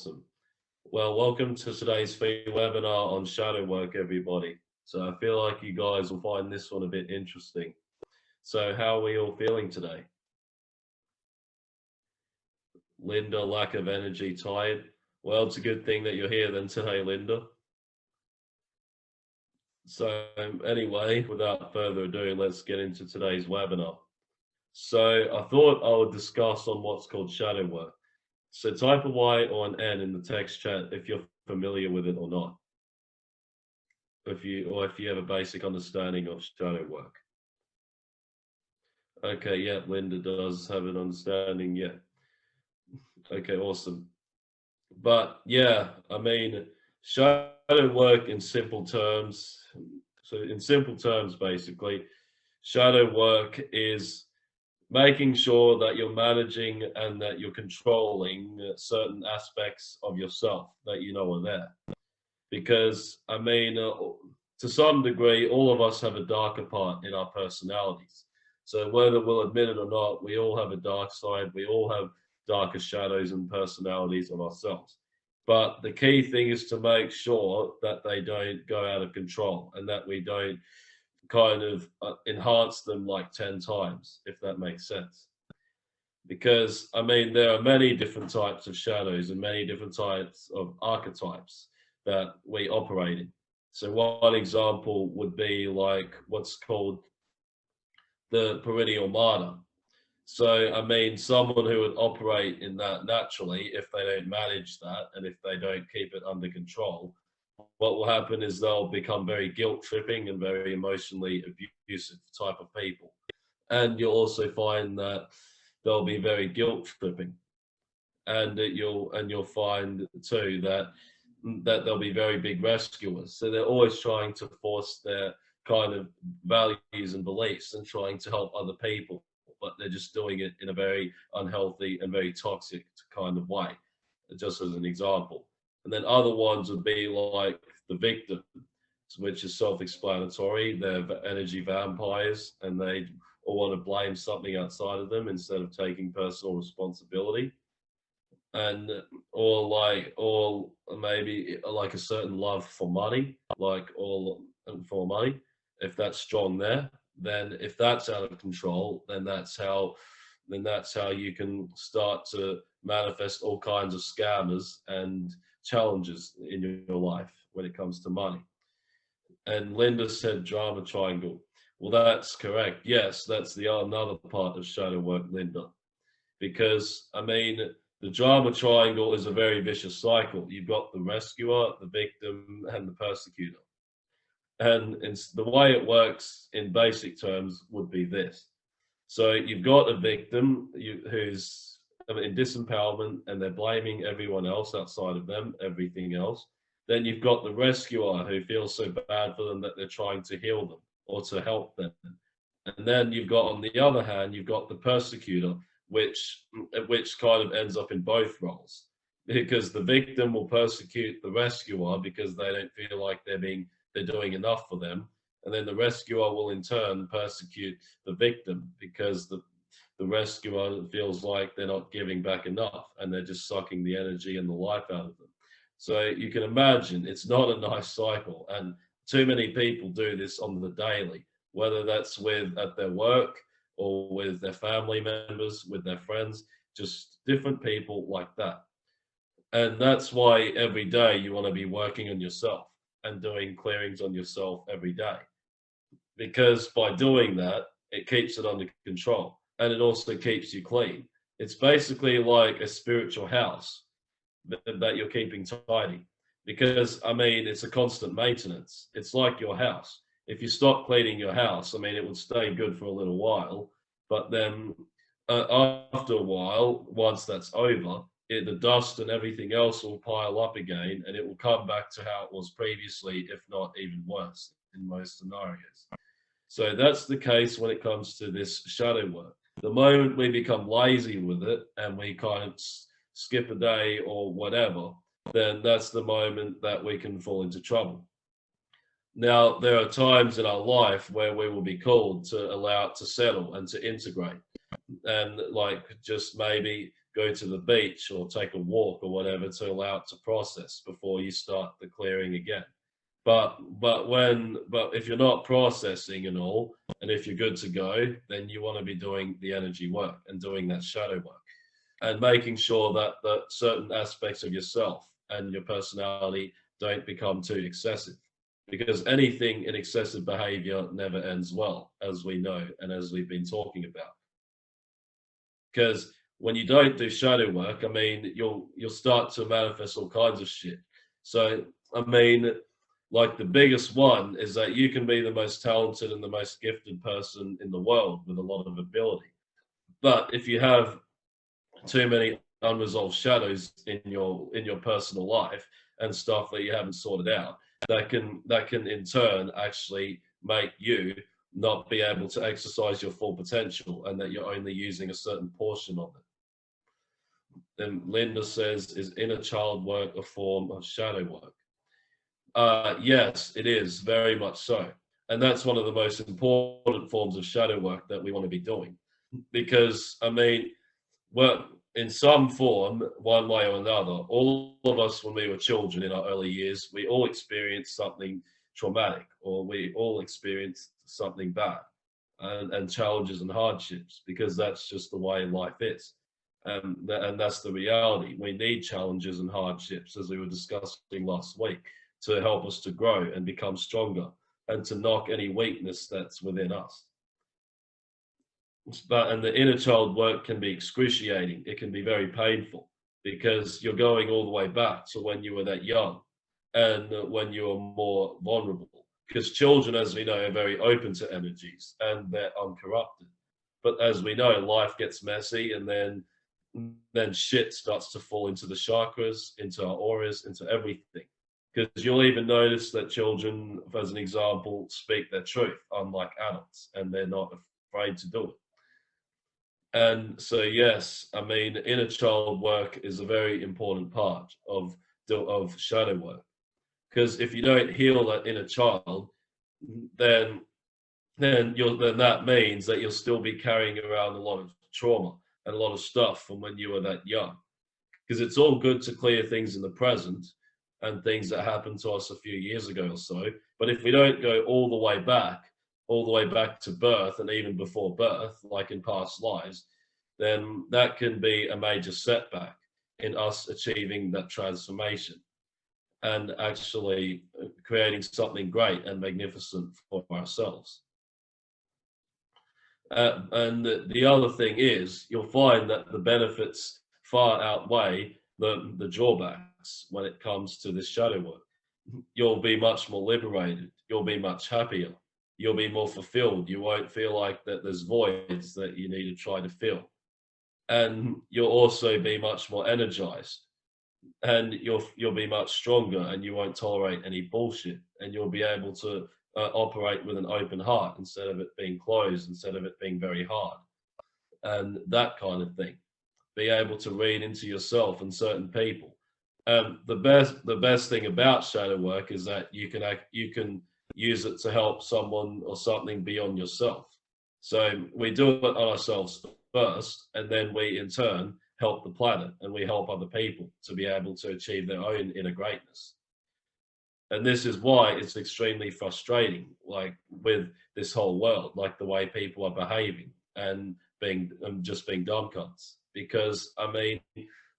Awesome. Well, welcome to today's free webinar on shadow work, everybody. So I feel like you guys will find this one a bit interesting. So how are we all feeling today? Linda, lack of energy, tired. Well, it's a good thing that you're here then today, Linda. So anyway, without further ado, let's get into today's webinar. So I thought I would discuss on what's called shadow work. So type a Y or an N in the text chat if you're familiar with it or not. If you or if you have a basic understanding of shadow work. Okay, yeah, Linda does have an understanding, yeah. Okay, awesome. But yeah, I mean, shadow work in simple terms. So in simple terms, basically, shadow work is making sure that you're managing and that you're controlling certain aspects of yourself that you know are there. Because, I mean, uh, to some degree, all of us have a darker part in our personalities. So whether we'll admit it or not, we all have a dark side. We all have darker shadows and personalities of ourselves. But the key thing is to make sure that they don't go out of control and that we don't kind of uh, enhance them like 10 times, if that makes sense. Because, I mean, there are many different types of shadows and many different types of archetypes that we operate in. So one example would be like what's called the perennial martyr. So, I mean, someone who would operate in that naturally, if they don't manage that and if they don't keep it under control, what will happen is they'll become very guilt tripping and very emotionally abusive type of people. And you'll also find that they'll be very guilt tripping. And you'll and you'll find too that that they'll be very big rescuers. So they're always trying to force their kind of values and beliefs and trying to help other people, but they're just doing it in a very unhealthy and very toxic kind of way, just as an example. And then other ones would be like the victim, which is self-explanatory. They're energy vampires and they all want to blame something outside of them instead of taking personal responsibility. And or like or maybe like a certain love for money, like all for money. If that's strong there, then if that's out of control, then that's how then that's how you can start to manifest all kinds of scammers and challenges in your life when it comes to money. And Linda said drama triangle. Well, that's correct. Yes, that's the another part of shadow work, Linda. Because, I mean, the drama triangle is a very vicious cycle. You've got the rescuer, the victim, and the persecutor. And it's, the way it works in basic terms would be this. So you've got a victim who's in disempowerment and they're blaming everyone else outside of them, everything else. Then you've got the rescuer who feels so bad for them that they're trying to heal them or to help them. And then you've got, on the other hand, you've got the persecutor, which which kind of ends up in both roles because the victim will persecute the rescuer because they don't feel like they're being they're doing enough for them and then the rescuer will in turn persecute the victim because the the rescuer feels like they're not giving back enough and they're just sucking the energy and the life out of them. So you can imagine it's not a nice cycle and too many people do this on the daily, whether that's with at their work or with their family members, with their friends, just different people like that. And that's why every day you want to be working on yourself and doing clearings on yourself every day. Because by doing that, it keeps it under control and it also keeps you clean. It's basically like a spiritual house that you're keeping tidy because I mean, it's a constant maintenance. It's like your house. If you stop cleaning your house, I mean, it would stay good for a little while, but then uh, after a while, once that's over, it, the dust and everything else will pile up again and it will come back to how it was previously, if not even worse in most scenarios. So that's the case when it comes to this shadow work. The moment we become lazy with it and we kind of skip a day or whatever, then that's the moment that we can fall into trouble. Now, there are times in our life where we will be called to allow it to settle and to integrate. And like just maybe go to the beach or take a walk or whatever to allow it to process before you start the clearing again. But but when but if you're not processing and all, and if you're good to go, then you want to be doing the energy work and doing that shadow work and making sure that that certain aspects of yourself and your personality don't become too excessive. Because anything in excessive behavior never ends well as we know and as we've been talking about. Because when you don't do shadow work i mean you'll you'll start to manifest all kinds of shit. So i mean like the biggest one is that you can be the most talented and the most gifted person in the world with a lot of ability. But if you have too many unresolved shadows in your in your personal life and stuff that you haven't sorted out that can that can in turn actually make you not be able to exercise your full potential and that you're only using a certain portion of it. Then linda says is inner child work a form of shadow work uh, yes it is very much so and that's one of the most important forms of shadow work that we want to be doing because i mean well in some form, one way or another, all of us, when we were children in our early years, we all experienced something traumatic or we all experienced something bad and, and challenges and hardships because that's just the way life is. And that's the reality. We need challenges and hardships, as we were discussing last week, to help us to grow and become stronger and to knock any weakness that's within us. But and the inner child work can be excruciating. It can be very painful because you're going all the way back to when you were that young and when you were more vulnerable. Because children as we know are very open to energies and they're uncorrupted. But as we know life gets messy and then then shit starts to fall into the chakras into our auras into everything because you'll even notice that children as an example speak their truth unlike adults and they're not afraid to do it and so, yes, I mean, inner child work is a very important part of of shadow work, because if you don't heal that inner child, then then you'll then that means that you'll still be carrying around a lot of trauma and a lot of stuff from when you were that young. Because it's all good to clear things in the present and things that happened to us a few years ago or so, but if we don't go all the way back all the way back to birth and even before birth, like in past lives, then that can be a major setback in us achieving that transformation and actually creating something great and magnificent for ourselves. Uh, and the, the other thing is, you'll find that the benefits far outweigh the, the when it comes to this shadow work. You'll be much more liberated. You'll be much happier you'll be more fulfilled. You won't feel like that there's voids that you need to try to fill. And you'll also be much more energized and you'll you'll be much stronger and you won't tolerate any bullshit and you'll be able to uh, operate with an open heart instead of it being closed instead of it being very hard and that kind of thing be able to read into yourself and certain people um, the best the best thing about shadow work is that you can act you can use it to help someone or something beyond yourself. So we do it on ourselves first, and then we in turn help the planet and we help other people to be able to achieve their own inner greatness. And this is why it's extremely frustrating, like with this whole world, like the way people are behaving and being and just being dumb cunts. Because I mean,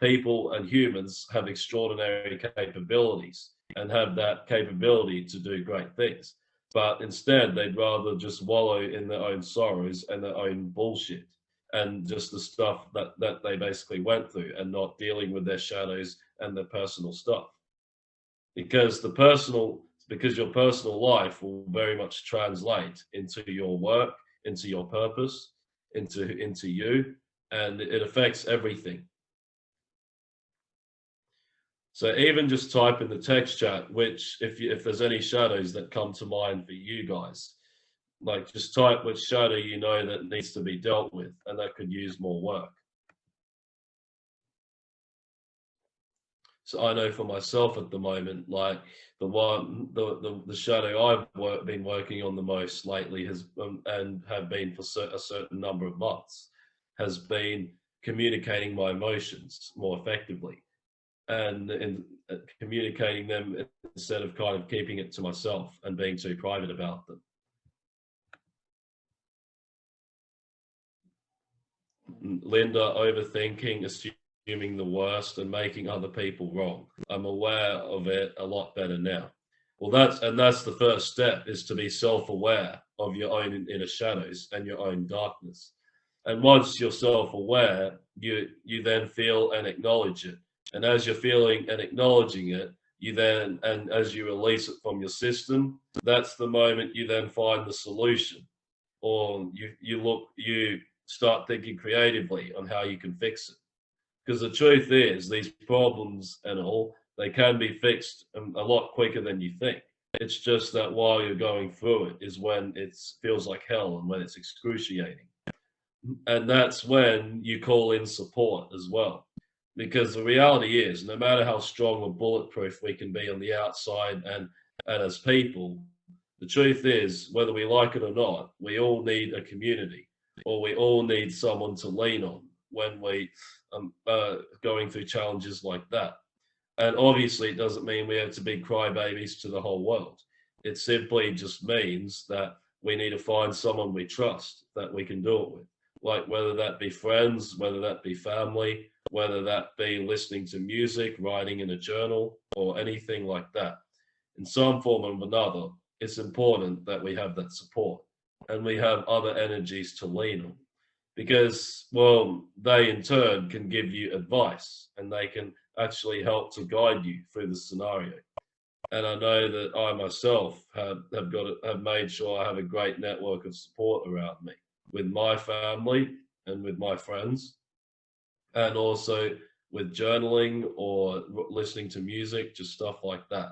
people and humans have extraordinary capabilities and have that capability to do great things. But instead, they'd rather just wallow in their own sorrows and their own bullshit and just the stuff that, that they basically went through and not dealing with their shadows and their personal stuff. Because the personal, because your personal life will very much translate into your work, into your purpose, into, into you, and it affects everything. So even just type in the text chat, which if you, if there's any shadows that come to mind for you guys, like just type which shadow you know that needs to be dealt with and that could use more work. So I know for myself at the moment, like the one, the the, the shadow I've work, been working on the most lately has um, and have been for a certain number of months, has been communicating my emotions more effectively and in uh, communicating them instead of kind of keeping it to myself and being too private about them. Linda, overthinking, assuming the worst and making other people wrong. I'm aware of it a lot better now. Well, that's, and that's the first step is to be self-aware of your own inner shadows and your own darkness. And once you're self-aware, you, you then feel and acknowledge it. And as you're feeling and acknowledging it, you then, and as you release it from your system, that's the moment you then find the solution or you, you look, you start thinking creatively on how you can fix it. Because the truth is these problems and all, they can be fixed a lot quicker than you think. It's just that while you're going through it is when it feels like hell and when it's excruciating. And that's when you call in support as well. Because the reality is, no matter how strong or bulletproof we can be on the outside and, and as people, the truth is, whether we like it or not, we all need a community or we all need someone to lean on when we um, uh, going through challenges like that. And obviously, it doesn't mean we have to be crybabies to the whole world. It simply just means that we need to find someone we trust that we can do it with. Like whether that be friends, whether that be family, whether that be listening to music, writing in a journal, or anything like that. In some form or another, it's important that we have that support and we have other energies to lean on because well they in turn can give you advice and they can actually help to guide you through the scenario and i know that i myself have, have got have made sure i have a great network of support around me with my family and with my friends and also with journaling or listening to music just stuff like that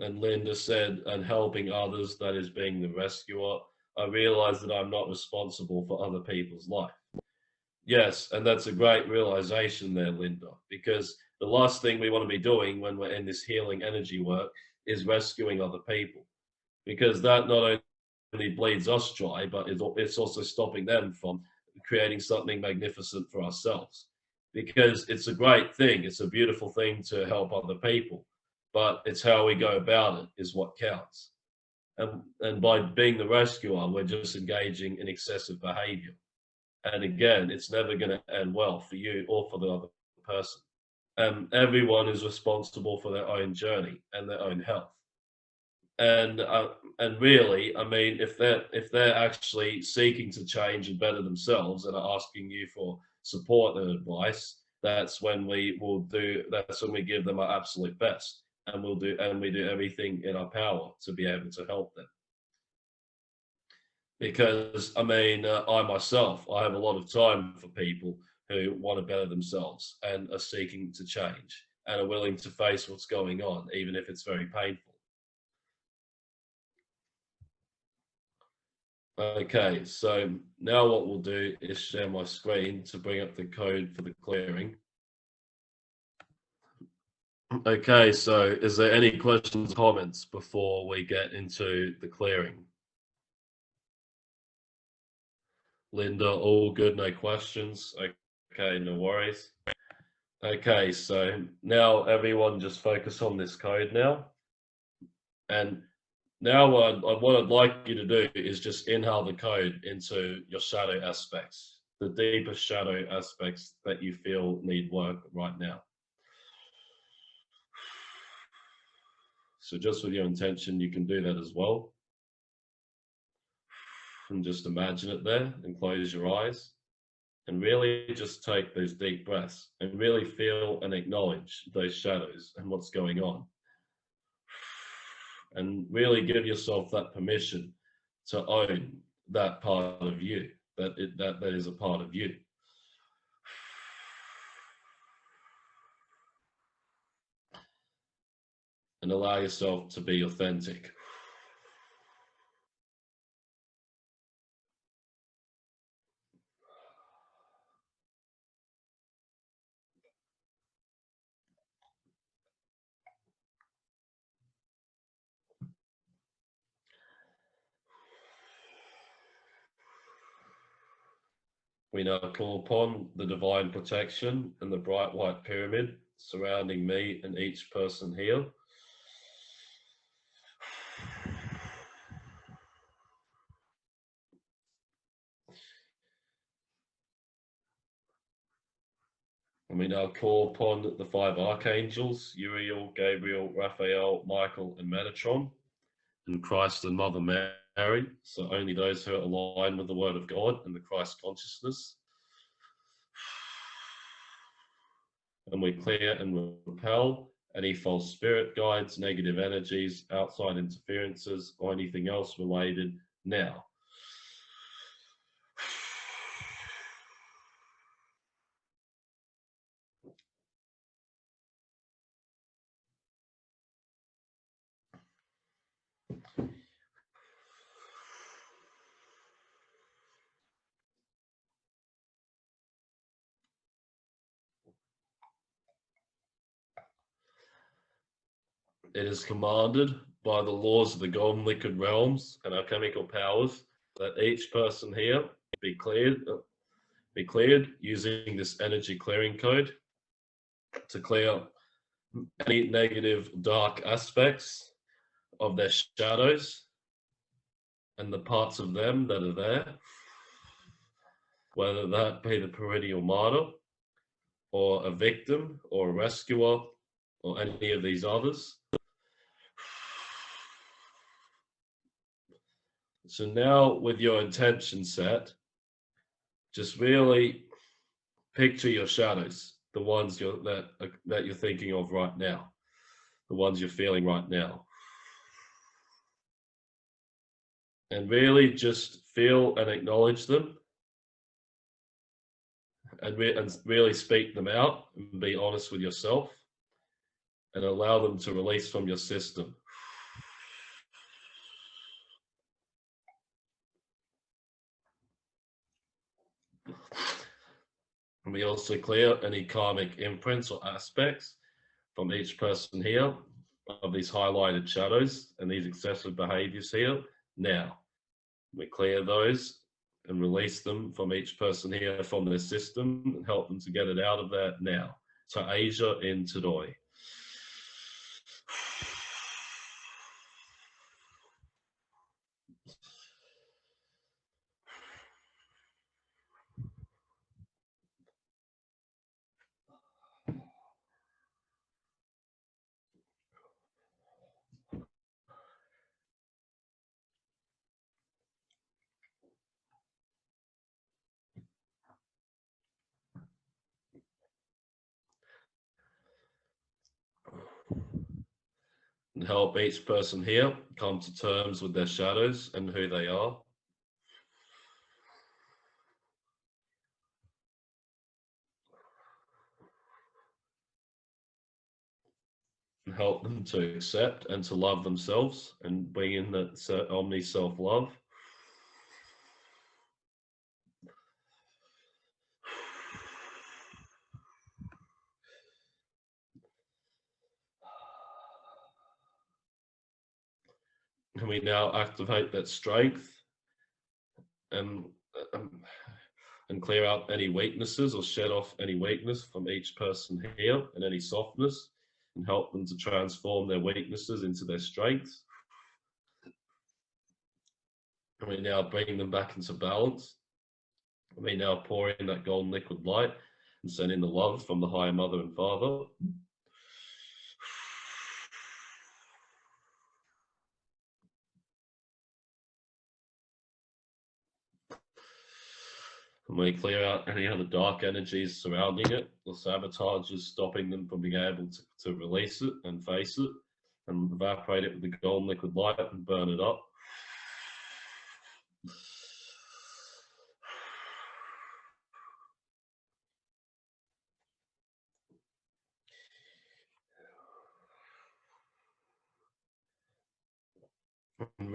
and Linda said, and helping others, that is being the rescuer, I realize that I'm not responsible for other people's life. Yes, and that's a great realization there, Linda, because the last thing we want to be doing when we're in this healing energy work is rescuing other people, because that not only bleeds us dry, but it's also stopping them from creating something magnificent for ourselves. Because it's a great thing, it's a beautiful thing to help other people but it's how we go about it is what counts. And, and by being the rescuer, we're just engaging in excessive behavior. And again, it's never going to end well for you or for the other person. And everyone is responsible for their own journey and their own health. And uh, and really, I mean, if they're if they're actually seeking to change and better themselves and are asking you for support and advice, that's when we will do. That's when we give them our absolute best and we'll do and we do everything in our power to be able to help them because i mean uh, i myself i have a lot of time for people who want to better themselves and are seeking to change and are willing to face what's going on even if it's very painful okay so now what we'll do is share my screen to bring up the code for the clearing Okay, so is there any questions, comments before we get into the clearing? Linda, all good, no questions. Okay, no worries. Okay, so now everyone just focus on this code now. And now what, what I'd like you to do is just inhale the code into your shadow aspects, the deepest shadow aspects that you feel need work right now. So just with your intention, you can do that as well. And just imagine it there and close your eyes and really just take those deep breaths and really feel and acknowledge those shadows and what's going on. And really give yourself that permission to own that part of you, that, it, that, that is a part of you. and allow yourself to be authentic. We now call upon the divine protection and the bright white pyramid surrounding me and each person here. And we now call upon the five archangels, Uriel, Gabriel, Raphael, Michael, and Metatron, and Christ and Mother Mary. So only those who are aligned with the Word of God and the Christ consciousness. And we clear and repel any false spirit guides, negative energies, outside interferences, or anything else related now. It is commanded by the laws of the golden liquid realms and alchemical powers that each person here be cleared, be cleared using this energy clearing code to clear any negative dark aspects of their shadows and the parts of them that are there, whether that be the perennial martyr or a victim or a rescuer or any of these others. So now with your intention set, just really picture your shadows, the ones you're, that, that you're thinking of right now, the ones you're feeling right now. And really just feel and acknowledge them and, re and really speak them out and be honest with yourself and allow them to release from your system. And we also clear any karmic imprints or aspects from each person here of these highlighted shadows and these excessive behaviors here now. We clear those and release them from each person here from their system and help them to get it out of there now. So Asia in Tadoi. And help each person here come to terms with their shadows and who they are. And help them to accept and to love themselves and bring in that omni self-love. And we now activate that strength and um, and clear out any weaknesses or shed off any weakness from each person here and any softness and help them to transform their weaknesses into their strengths. And we now bring them back into balance. And we now pour in that golden liquid light and send in the love from the higher mother and father. And we clear out any other dark energies surrounding it or sabotages stopping them from being able to, to release it and face it and evaporate it with the golden liquid light and burn it up.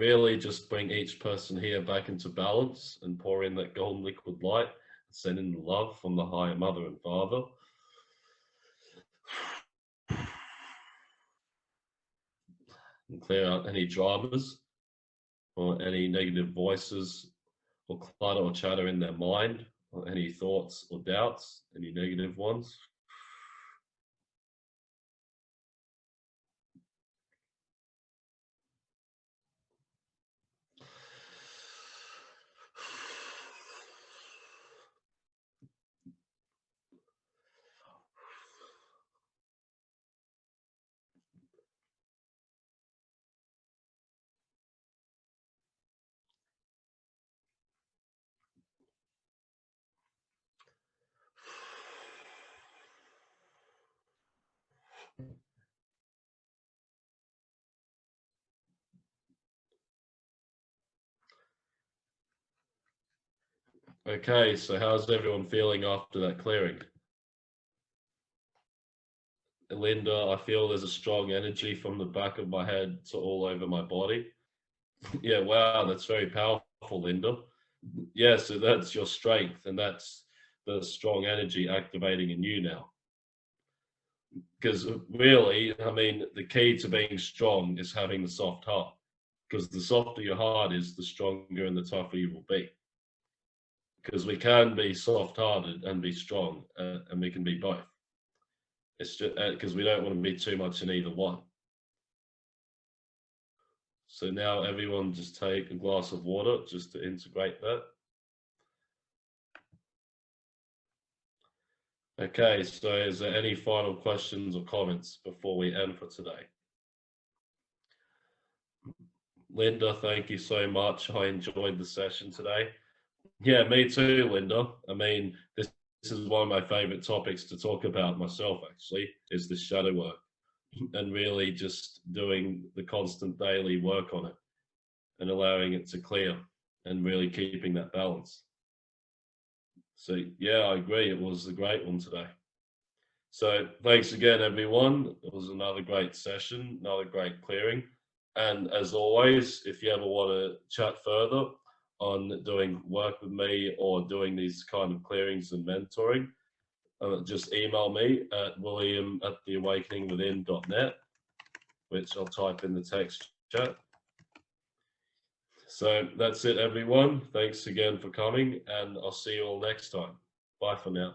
Really just bring each person here back into balance and pour in that golden liquid light, send in love from the higher mother and father. And clear out any dramas or any negative voices or clutter or chatter in their mind Or any thoughts or doubts? Any negative ones? Okay, so how's everyone feeling after that clearing? Linda, I feel there's a strong energy from the back of my head to all over my body. yeah, wow, that's very powerful, Linda. Yeah, so that's your strength, and that's the strong energy activating in you now. Because really, I mean, the key to being strong is having the soft heart. Because the softer your heart is, the stronger and the tougher you will be because we can be soft-hearted and be strong, uh, and we can be both. It's just because uh, we don't want to be too much in either one. So now everyone just take a glass of water just to integrate that. Okay, so is there any final questions or comments before we end for today? Linda, thank you so much. I enjoyed the session today. Yeah, me too, Linda. I mean, this, this is one of my favorite topics to talk about myself, actually, is the shadow work and really just doing the constant daily work on it and allowing it to clear and really keeping that balance. So yeah, I agree. It was a great one today. So thanks again, everyone. It was another great session, another great clearing. And as always, if you ever want to chat further, on doing work with me or doing these kind of clearings and mentoring, uh, just email me at william at theawakeningwithin.net, which I'll type in the text chat. So that's it, everyone. Thanks again for coming, and I'll see you all next time. Bye for now.